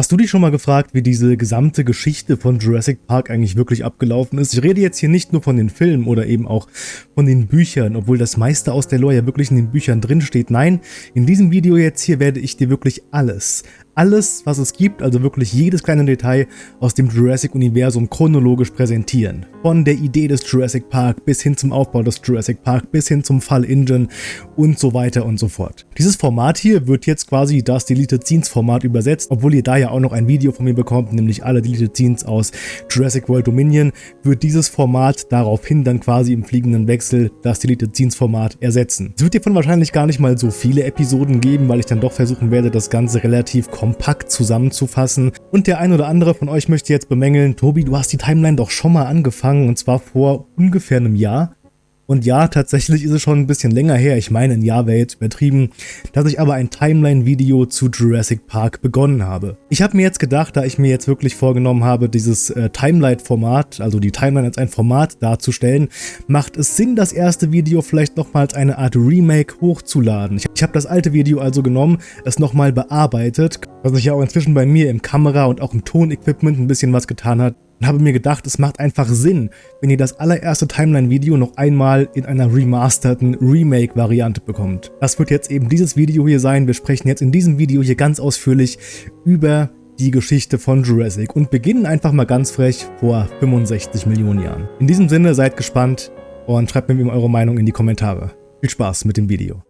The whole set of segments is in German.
Hast du dich schon mal gefragt, wie diese gesamte Geschichte von Jurassic Park eigentlich wirklich abgelaufen ist? Ich rede jetzt hier nicht nur von den Filmen oder eben auch von den Büchern, obwohl das meiste aus der Lore ja wirklich in den Büchern drinsteht. Nein, in diesem Video jetzt hier werde ich dir wirklich alles, alles, was es gibt, also wirklich jedes kleine Detail aus dem Jurassic-Universum chronologisch präsentieren. Von der Idee des Jurassic Park bis hin zum Aufbau des Jurassic Park, bis hin zum Fall Engine und so weiter und so fort. Dieses Format hier wird jetzt quasi das Deleted Scenes Format übersetzt, obwohl ihr da ja auch noch ein Video von mir bekommt, nämlich alle Deleted Scenes aus Jurassic World Dominion, wird dieses Format daraufhin dann quasi im fliegenden Wechsel das Deleted Scenes Format ersetzen. Es wird hiervon wahrscheinlich gar nicht mal so viele Episoden geben, weil ich dann doch versuchen werde, das Ganze relativ kompakt zusammenzufassen. Und der ein oder andere von euch möchte jetzt bemängeln, Tobi, du hast die Timeline doch schon mal angefangen und zwar vor ungefähr einem Jahr. Und ja, tatsächlich ist es schon ein bisschen länger her, ich meine ein Jahr wäre jetzt übertrieben, dass ich aber ein Timeline-Video zu Jurassic Park begonnen habe. Ich habe mir jetzt gedacht, da ich mir jetzt wirklich vorgenommen habe, dieses äh, Timeline-Format, also die Timeline als ein Format darzustellen, macht es Sinn, das erste Video vielleicht nochmal als eine Art Remake hochzuladen. Ich, ich habe das alte Video also genommen, es nochmal bearbeitet, was sich ja auch inzwischen bei mir im Kamera- und auch im Tonequipment ein bisschen was getan hat und habe mir gedacht, es macht einfach Sinn, wenn ihr das allererste Timeline-Video noch einmal in einer remasterten Remake-Variante bekommt. Das wird jetzt eben dieses Video hier sein. Wir sprechen jetzt in diesem Video hier ganz ausführlich über die Geschichte von Jurassic und beginnen einfach mal ganz frech vor 65 Millionen Jahren. In diesem Sinne, seid gespannt und schreibt mir eure Meinung in die Kommentare. Viel Spaß mit dem Video.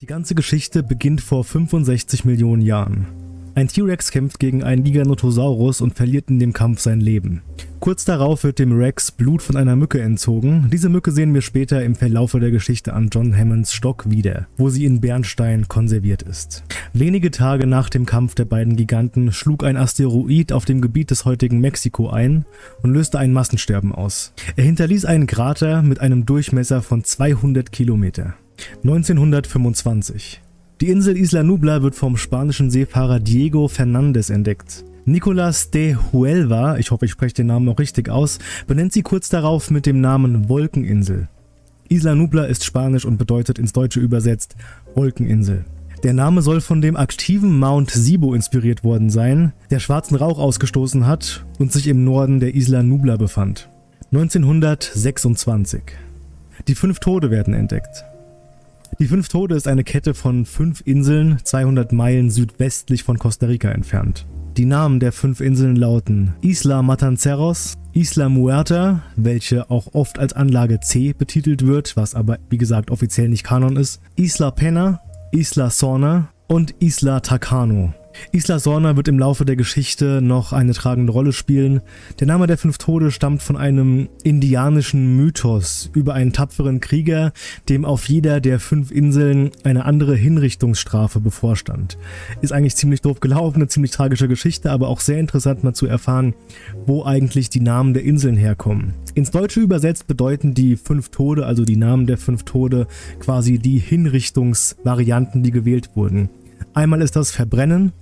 Die ganze Geschichte beginnt vor 65 Millionen Jahren. Ein T-Rex kämpft gegen einen Giganotosaurus und verliert in dem Kampf sein Leben. Kurz darauf wird dem Rex Blut von einer Mücke entzogen. Diese Mücke sehen wir später im Verlaufe der Geschichte an John Hammonds Stock wieder, wo sie in Bernstein konserviert ist. Wenige Tage nach dem Kampf der beiden Giganten schlug ein Asteroid auf dem Gebiet des heutigen Mexiko ein und löste ein Massensterben aus. Er hinterließ einen Krater mit einem Durchmesser von 200 Kilometer. 1925. Die Insel Isla Nubla wird vom spanischen Seefahrer Diego Fernández entdeckt. Nicolas de Huelva, ich hoffe ich spreche den Namen noch richtig aus, benennt sie kurz darauf mit dem Namen Wolkeninsel. Isla Nubla ist spanisch und bedeutet ins Deutsche übersetzt Wolkeninsel. Der Name soll von dem aktiven Mount Sibo inspiriert worden sein, der schwarzen Rauch ausgestoßen hat und sich im Norden der Isla Nubla befand. 1926. Die fünf Tode werden entdeckt. Die Fünf Tode ist eine Kette von fünf Inseln 200 Meilen südwestlich von Costa Rica entfernt. Die Namen der fünf Inseln lauten Isla Matanceros, Isla Muerta, welche auch oft als Anlage C betitelt wird, was aber wie gesagt offiziell nicht Kanon ist, Isla Pena, Isla Sorna und Isla Takano. Isla Sorna wird im Laufe der Geschichte noch eine tragende Rolle spielen. Der Name der Fünf Tode stammt von einem indianischen Mythos über einen tapferen Krieger, dem auf jeder der fünf Inseln eine andere Hinrichtungsstrafe bevorstand. Ist eigentlich ziemlich doof gelaufen, eine ziemlich tragische Geschichte, aber auch sehr interessant mal zu erfahren, wo eigentlich die Namen der Inseln herkommen. Ins Deutsche übersetzt bedeuten die Fünf Tode, also die Namen der Fünf Tode, quasi die Hinrichtungsvarianten, die gewählt wurden. Einmal ist das Verbrennen,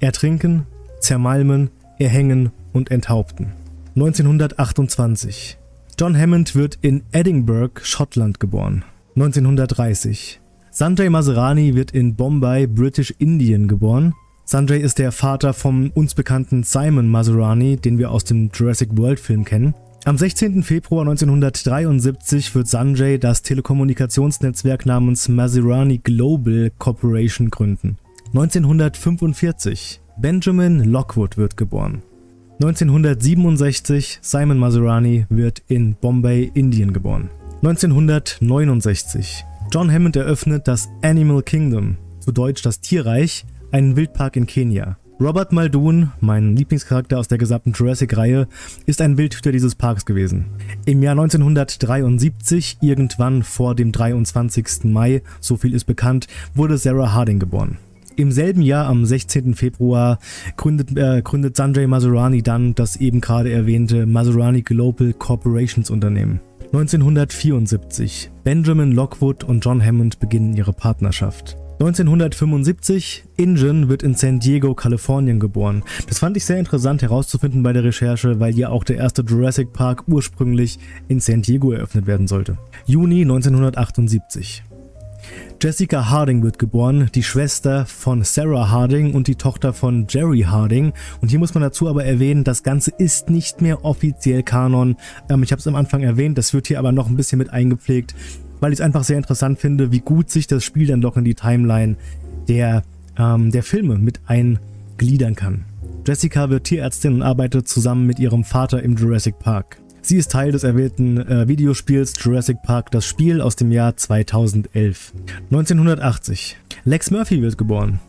Ertrinken, Zermalmen, Erhängen und Enthaupten. 1928. John Hammond wird in Edinburgh, Schottland geboren. 1930. Sanjay Maserani wird in Bombay, British Indien geboren. Sanjay ist der Vater vom uns bekannten Simon Maserani, den wir aus dem Jurassic World Film kennen. Am 16. Februar 1973 wird Sanjay das Telekommunikationsnetzwerk namens Maserani Global Corporation gründen. 1945 Benjamin Lockwood wird geboren. 1967 Simon Maserani wird in Bombay, Indien geboren. 1969 John Hammond eröffnet das Animal Kingdom, zu Deutsch das Tierreich, einen Wildpark in Kenia. Robert Muldoon, mein Lieblingscharakter aus der gesamten Jurassic-Reihe, ist ein Wildhüter dieses Parks gewesen. Im Jahr 1973, irgendwann vor dem 23. Mai, so viel ist bekannt, wurde Sarah Harding geboren. Im selben Jahr, am 16. Februar, gründet, äh, gründet Sanjay Maserani dann das eben gerade erwähnte Maserani Global Corporations Unternehmen. 1974. Benjamin Lockwood und John Hammond beginnen ihre Partnerschaft. 1975, Ingen wird in San Diego, Kalifornien geboren. Das fand ich sehr interessant herauszufinden bei der Recherche, weil ja auch der erste Jurassic Park ursprünglich in San Diego eröffnet werden sollte. Juni 1978. Jessica Harding wird geboren, die Schwester von Sarah Harding und die Tochter von Jerry Harding. Und hier muss man dazu aber erwähnen, das Ganze ist nicht mehr offiziell Kanon. Ähm, ich habe es am Anfang erwähnt, das wird hier aber noch ein bisschen mit eingepflegt weil ich es einfach sehr interessant finde, wie gut sich das Spiel dann doch in die Timeline der, ähm, der Filme mit eingliedern kann. Jessica wird Tierärztin und arbeitet zusammen mit ihrem Vater im Jurassic Park. Sie ist Teil des erwähnten äh, Videospiels Jurassic Park, das Spiel aus dem Jahr 2011. 1980. Lex Murphy wird geboren.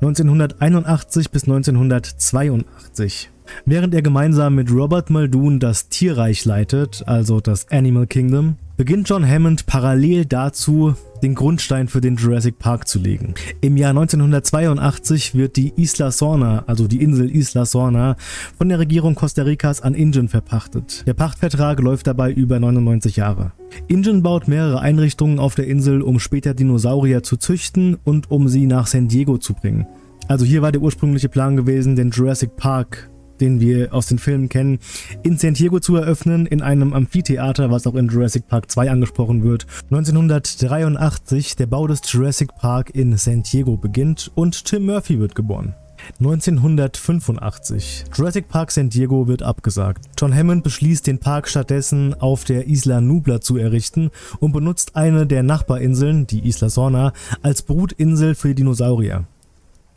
1981 bis 1982. Während er gemeinsam mit Robert Muldoon das Tierreich leitet, also das Animal Kingdom, beginnt John Hammond parallel dazu, den Grundstein für den Jurassic Park zu legen. Im Jahr 1982 wird die Isla Sorna, also die Insel Isla Sorna, von der Regierung Costa Ricas an Ingen verpachtet. Der Pachtvertrag läuft dabei über 99 Jahre. Ingen baut mehrere Einrichtungen auf der Insel, um später Dinosaurier zu züchten und um sie nach San Diego zu bringen. Also hier war der ursprüngliche Plan gewesen, den Jurassic Park den wir aus den Filmen kennen, in San Diego zu eröffnen, in einem Amphitheater, was auch in Jurassic Park 2 angesprochen wird. 1983 der Bau des Jurassic Park in San Diego beginnt und Tim Murphy wird geboren. 1985. Jurassic Park San Diego wird abgesagt. John Hammond beschließt, den Park stattdessen auf der Isla Nubla zu errichten und benutzt eine der Nachbarinseln, die Isla Sorna, als Brutinsel für Dinosaurier.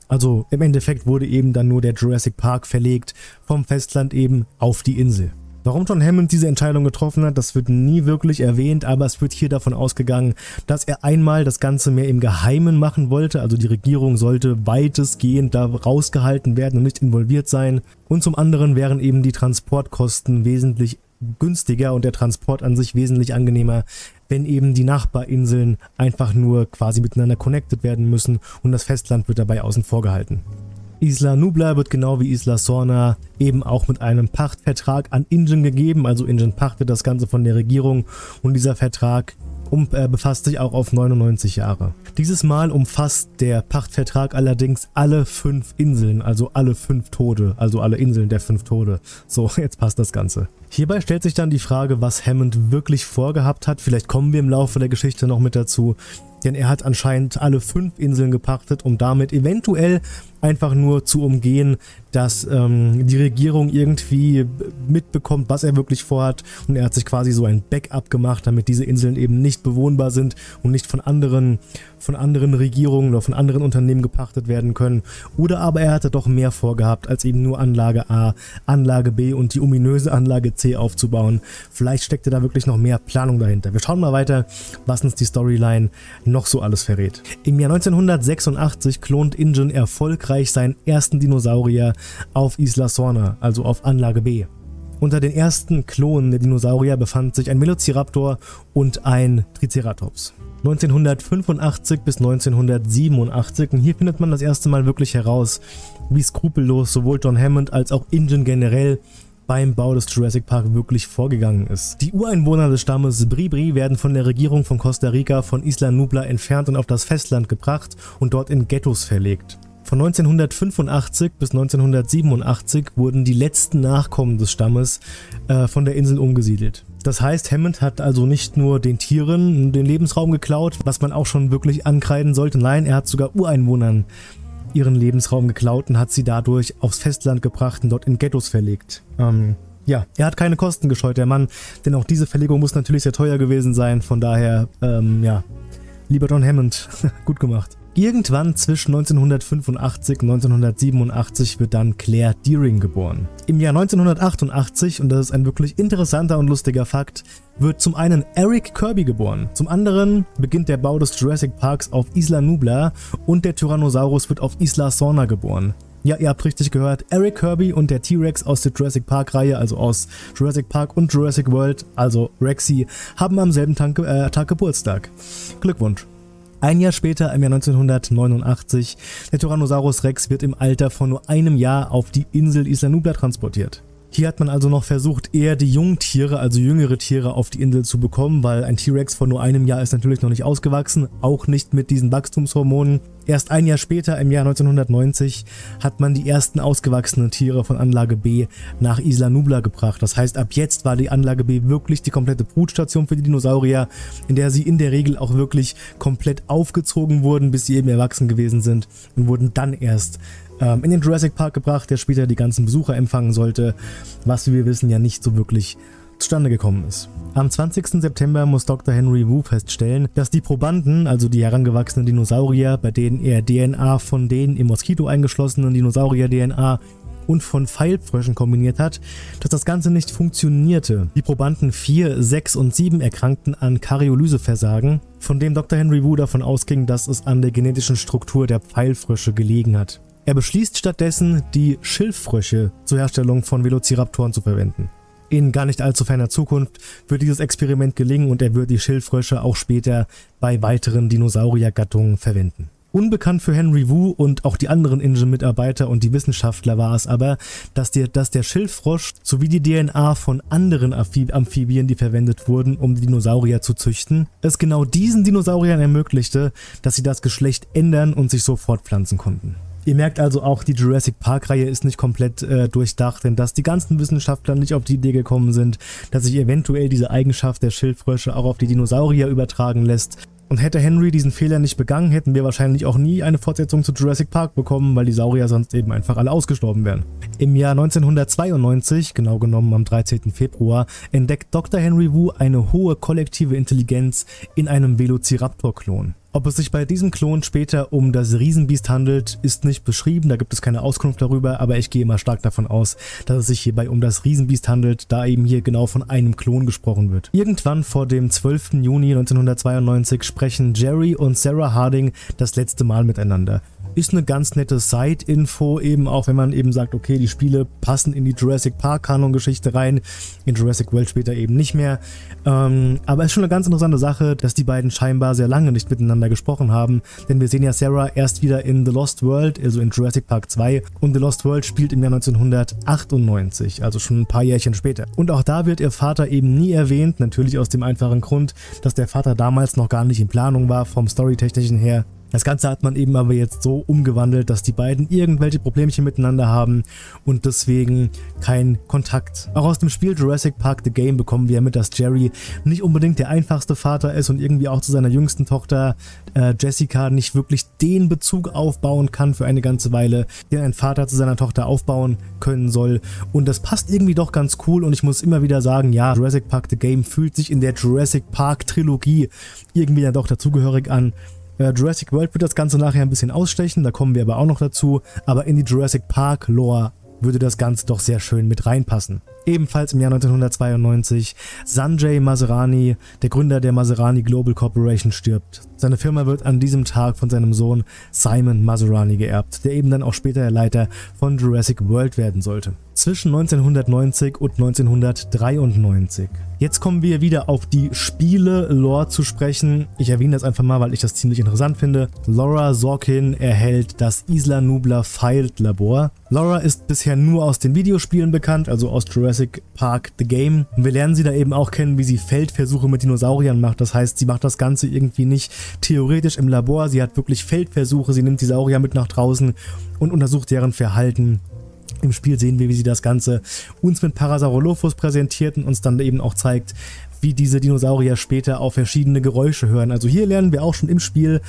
Also im Endeffekt wurde eben dann nur der Jurassic Park verlegt vom Festland eben auf die Insel. Warum John Hammond diese Entscheidung getroffen hat, das wird nie wirklich erwähnt, aber es wird hier davon ausgegangen, dass er einmal das Ganze mehr im Geheimen machen wollte, also die Regierung sollte weitestgehend da rausgehalten werden und nicht involviert sein. Und zum anderen wären eben die Transportkosten wesentlich günstiger und der Transport an sich wesentlich angenehmer, wenn eben die Nachbarinseln einfach nur quasi miteinander connected werden müssen und das Festland wird dabei außen vor gehalten. Isla Nubla wird genau wie Isla Sorna eben auch mit einem Pachtvertrag an Ingen gegeben, also Ingen pachtet das Ganze von der Regierung und dieser Vertrag um, äh, befasst sich auch auf 99 Jahre. Dieses Mal umfasst der Pachtvertrag allerdings alle fünf Inseln, also alle fünf Tode, also alle Inseln der fünf Tode. So, jetzt passt das Ganze. Hierbei stellt sich dann die Frage, was Hammond wirklich vorgehabt hat. Vielleicht kommen wir im Laufe der Geschichte noch mit dazu denn er hat anscheinend alle fünf Inseln gepachtet, um damit eventuell einfach nur zu umgehen, dass ähm, die Regierung irgendwie mitbekommt, was er wirklich vorhat. Und er hat sich quasi so ein Backup gemacht, damit diese Inseln eben nicht bewohnbar sind und nicht von anderen, von anderen Regierungen oder von anderen Unternehmen gepachtet werden können. Oder aber er hatte doch mehr vorgehabt, als eben nur Anlage A, Anlage B und die ominöse Anlage C aufzubauen. Vielleicht steckte da wirklich noch mehr Planung dahinter. Wir schauen mal weiter, was uns die Storyline noch so alles verrät. Im Jahr 1986 klont Ingen erfolgreich seinen ersten Dinosaurier auf Isla Sorna, also auf Anlage B. Unter den ersten Klonen der Dinosaurier befand sich ein Velociraptor und ein Triceratops. 1985 bis 1987 und hier findet man das erste Mal wirklich heraus, wie skrupellos sowohl John Hammond als auch Ingen generell beim Bau des Jurassic Park wirklich vorgegangen ist. Die Ureinwohner des Stammes Bribri werden von der Regierung von Costa Rica von Isla Nubla entfernt und auf das Festland gebracht und dort in Ghettos verlegt. Von 1985 bis 1987 wurden die letzten Nachkommen des Stammes äh, von der Insel umgesiedelt. Das heißt, Hammond hat also nicht nur den Tieren den Lebensraum geklaut, was man auch schon wirklich ankreiden sollte, nein, er hat sogar Ureinwohnern ihren Lebensraum geklaut und hat sie dadurch aufs Festland gebracht und dort in Ghettos verlegt. Ähm, ja, er hat keine Kosten gescheut, der Mann, denn auch diese Verlegung muss natürlich sehr teuer gewesen sein, von daher, ähm, ja, lieber John Hammond, gut gemacht. Irgendwann zwischen 1985 und 1987 wird dann Claire Deering geboren. Im Jahr 1988, und das ist ein wirklich interessanter und lustiger Fakt, wird zum einen Eric Kirby geboren, zum anderen beginnt der Bau des Jurassic Parks auf Isla Nubla und der Tyrannosaurus wird auf Isla Sorna geboren. Ja, ihr habt richtig gehört, Eric Kirby und der T-Rex aus der Jurassic Park Reihe, also aus Jurassic Park und Jurassic World, also Rexy, haben am selben Tag, äh, Tag Geburtstag. Glückwunsch! Ein Jahr später, im Jahr 1989, der Tyrannosaurus Rex wird im Alter von nur einem Jahr auf die Insel Isla Nubla transportiert. Hier hat man also noch versucht, eher die Jungtiere, also jüngere Tiere auf die Insel zu bekommen, weil ein T-Rex von nur einem Jahr ist natürlich noch nicht ausgewachsen, auch nicht mit diesen Wachstumshormonen. Erst ein Jahr später, im Jahr 1990, hat man die ersten ausgewachsenen Tiere von Anlage B nach Isla Nubla gebracht. Das heißt, ab jetzt war die Anlage B wirklich die komplette Brutstation für die Dinosaurier, in der sie in der Regel auch wirklich komplett aufgezogen wurden, bis sie eben erwachsen gewesen sind und wurden dann erst ähm, in den Jurassic Park gebracht, der später die ganzen Besucher empfangen sollte, was wie wir wissen ja nicht so wirklich zustande gekommen ist. Am 20. September muss Dr. Henry Wu feststellen, dass die Probanden, also die herangewachsenen Dinosaurier, bei denen er DNA von den im Moskito eingeschlossenen Dinosaurier-DNA und von Pfeilfröschen kombiniert hat, dass das Ganze nicht funktionierte. Die Probanden 4, 6 und 7 erkrankten an Karyolyseversagen, von dem Dr. Henry Wu davon ausging, dass es an der genetischen Struktur der Pfeilfrösche gelegen hat. Er beschließt stattdessen, die Schilffrösche zur Herstellung von Velociraptoren zu verwenden. In gar nicht allzu ferner Zukunft wird dieses Experiment gelingen und er wird die Schildfrösche auch später bei weiteren Dinosauriergattungen verwenden. Unbekannt für Henry Wu und auch die anderen Ingen-Mitarbeiter und die Wissenschaftler war es aber, dass der, dass der Schilffrosch sowie die DNA von anderen Amphibien, die verwendet wurden, um Dinosaurier zu züchten, es genau diesen Dinosauriern ermöglichte, dass sie das Geschlecht ändern und sich so fortpflanzen konnten. Ihr merkt also auch, die Jurassic Park-Reihe ist nicht komplett äh, durchdacht, denn dass die ganzen Wissenschaftler nicht auf die Idee gekommen sind, dass sich eventuell diese Eigenschaft der Schildfrösche auch auf die Dinosaurier übertragen lässt. Und hätte Henry diesen Fehler nicht begangen, hätten wir wahrscheinlich auch nie eine Fortsetzung zu Jurassic Park bekommen, weil die Saurier sonst eben einfach alle ausgestorben wären. Im Jahr 1992, genau genommen am 13. Februar, entdeckt Dr. Henry Wu eine hohe kollektive Intelligenz in einem Velociraptor-Klon. Ob es sich bei diesem Klon später um das Riesenbiest handelt, ist nicht beschrieben, da gibt es keine Auskunft darüber, aber ich gehe immer stark davon aus, dass es sich hierbei um das Riesenbiest handelt, da eben hier genau von einem Klon gesprochen wird. Irgendwann vor dem 12. Juni 1992 sprechen Jerry und Sarah Harding das letzte Mal miteinander. Ist eine ganz nette Side-Info, eben auch wenn man eben sagt, okay, die Spiele passen in die Jurassic Park-Kanon-Geschichte rein, in Jurassic World später eben nicht mehr. Ähm, aber es ist schon eine ganz interessante Sache, dass die beiden scheinbar sehr lange nicht miteinander gesprochen haben, denn wir sehen ja Sarah erst wieder in The Lost World, also in Jurassic Park 2 und The Lost World spielt im Jahr 1998, also schon ein paar Jährchen später. Und auch da wird ihr Vater eben nie erwähnt, natürlich aus dem einfachen Grund, dass der Vater damals noch gar nicht in Planung war vom Storytechnischen her das Ganze hat man eben aber jetzt so umgewandelt, dass die beiden irgendwelche Problemchen miteinander haben und deswegen kein Kontakt. Auch aus dem Spiel Jurassic Park The Game bekommen wir mit, dass Jerry nicht unbedingt der einfachste Vater ist und irgendwie auch zu seiner jüngsten Tochter äh, Jessica nicht wirklich den Bezug aufbauen kann für eine ganze Weile, den ein Vater zu seiner Tochter aufbauen können soll. Und das passt irgendwie doch ganz cool und ich muss immer wieder sagen, ja, Jurassic Park The Game fühlt sich in der Jurassic Park Trilogie irgendwie dann doch dazugehörig an. Jurassic World wird das Ganze nachher ein bisschen ausstechen, da kommen wir aber auch noch dazu, aber in die Jurassic Park Lore würde das Ganze doch sehr schön mit reinpassen. Ebenfalls im Jahr 1992 Sanjay Maserani, der Gründer der Maserani Global Corporation, stirbt. Seine Firma wird an diesem Tag von seinem Sohn Simon Maserani geerbt, der eben dann auch später der Leiter von Jurassic World werden sollte. Zwischen 1990 und 1993. Jetzt kommen wir wieder auf die Spiele-Lore zu sprechen. Ich erwähne das einfach mal, weil ich das ziemlich interessant finde. Laura Sorkin erhält das Isla Nubla Filed Labor. Laura ist bisher nur aus den Videospielen bekannt, also aus Jurassic Park The Game. Und wir lernen sie da eben auch kennen, wie sie Feldversuche mit Dinosauriern macht. Das heißt, sie macht das Ganze irgendwie nicht theoretisch im Labor, sie hat wirklich Feldversuche, sie nimmt die Saurier mit nach draußen und untersucht deren Verhalten. Im Spiel sehen wir, wie sie das Ganze uns mit Parasaurolophus präsentiert und uns dann eben auch zeigt, wie diese Dinosaurier später auf verschiedene Geräusche hören. Also hier lernen wir auch schon im Spiel,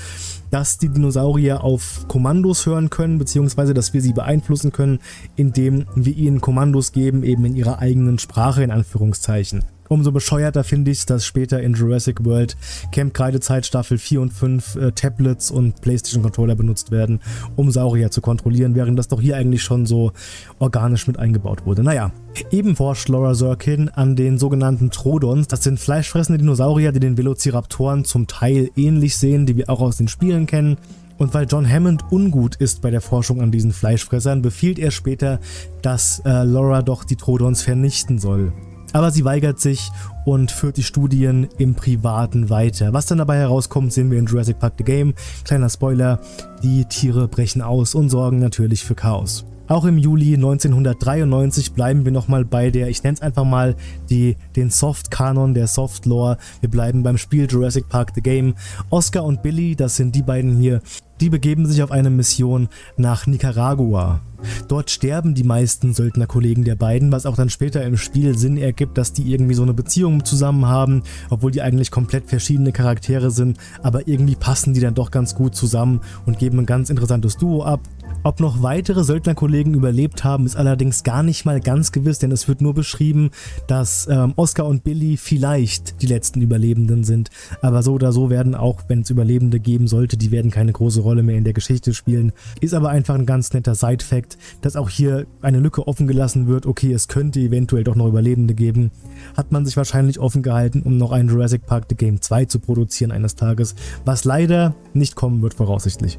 dass die Dinosaurier auf Kommandos hören können, beziehungsweise dass wir sie beeinflussen können, indem wir ihnen Kommandos geben, eben in ihrer eigenen Sprache in Anführungszeichen. Umso bescheuerter finde ich es, dass später in Jurassic World Camp Kreidezeit Staffel 4 und 5 äh, Tablets und Playstation Controller benutzt werden, um Saurier zu kontrollieren, während das doch hier eigentlich schon so organisch mit eingebaut wurde. Naja, eben forscht Laura Zirkin an den sogenannten Trodons. Das sind fleischfressende Dinosaurier, die den Velociraptoren zum Teil ähnlich sehen, die wir auch aus den Spielen kennen. Und weil John Hammond ungut ist bei der Forschung an diesen Fleischfressern, befiehlt er später, dass äh, Laura doch die Trodons vernichten soll. Aber sie weigert sich und führt die Studien im Privaten weiter. Was dann dabei herauskommt, sehen wir in Jurassic Park The Game. Kleiner Spoiler, die Tiere brechen aus und sorgen natürlich für Chaos. Auch im Juli 1993 bleiben wir nochmal bei der, ich nenne es einfach mal, die, den Soft-Kanon, der Soft-Lore. Wir bleiben beim Spiel Jurassic Park The Game. Oscar und Billy, das sind die beiden hier, die begeben sich auf eine Mission nach Nicaragua. Dort sterben die meisten Söldnerkollegen der beiden, was auch dann später im Spiel Sinn ergibt, dass die irgendwie so eine Beziehung zusammen haben, obwohl die eigentlich komplett verschiedene Charaktere sind, aber irgendwie passen die dann doch ganz gut zusammen und geben ein ganz interessantes Duo ab. Ob noch weitere Söldnerkollegen überlebt haben, ist allerdings gar nicht mal ganz gewiss, denn es wird nur beschrieben, dass ähm, Oscar und Billy vielleicht die letzten Überlebenden sind. Aber so oder so werden auch, wenn es Überlebende geben sollte, die werden keine große Rolle mehr in der Geschichte spielen. Ist aber einfach ein ganz netter Side-Fact, dass auch hier eine Lücke offen gelassen wird. Okay, es könnte eventuell doch noch Überlebende geben. Hat man sich wahrscheinlich offen gehalten, um noch ein Jurassic Park The Game 2 zu produzieren eines Tages, was leider nicht kommen wird voraussichtlich.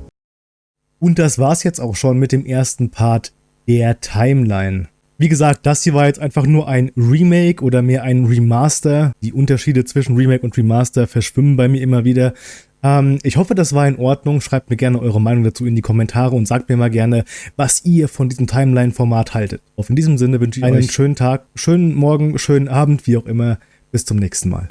Und das war's jetzt auch schon mit dem ersten Part der Timeline. Wie gesagt, das hier war jetzt einfach nur ein Remake oder mehr ein Remaster. Die Unterschiede zwischen Remake und Remaster verschwimmen bei mir immer wieder. Ähm, ich hoffe, das war in Ordnung. Schreibt mir gerne eure Meinung dazu in die Kommentare und sagt mir mal gerne, was ihr von diesem Timeline-Format haltet. Auf in diesem Sinne wünsche ich einen euch schönen Tag, schönen Morgen, schönen Abend, wie auch immer. Bis zum nächsten Mal.